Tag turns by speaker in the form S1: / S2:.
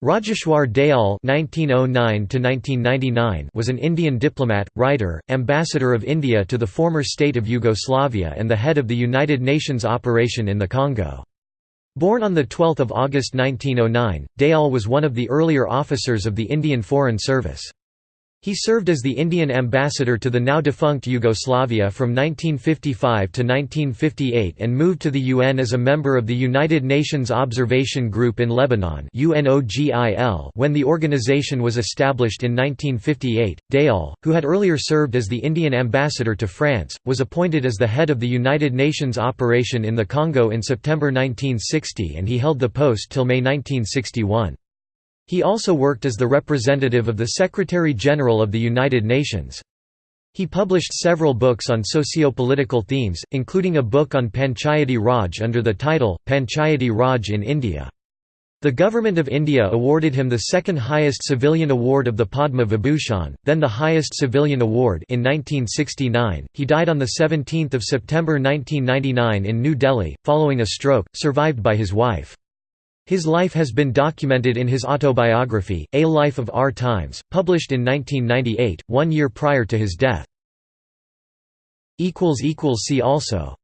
S1: Rajeshwar Dayal (1909–1999) was an Indian diplomat, writer, ambassador of India to the former state of Yugoslavia, and the head of the United Nations operation in the Congo. Born on 12 August 1909, Dayal was one of the earlier officers of the Indian Foreign Service. He served as the Indian ambassador to the now-defunct Yugoslavia from 1955 to 1958 and moved to the UN as a member of the United Nations Observation Group in Lebanon when the organization was established in 1958. Dayal, who had earlier served as the Indian ambassador to France, was appointed as the head of the United Nations operation in the Congo in September 1960 and he held the post till May 1961. He also worked as the representative of the Secretary-General of the United Nations. He published several books on socio-political themes, including a book on Panchayati Raj under the title, Panchayati Raj in India. The Government of India awarded him the second highest civilian award of the Padma Vibhushan, then the highest civilian award in 1969. He died on 17 September 1999 in New Delhi, following a stroke, survived by his wife. His life has been documented in his autobiography, A Life of Our Times, published in 1998, one year prior to his death. See also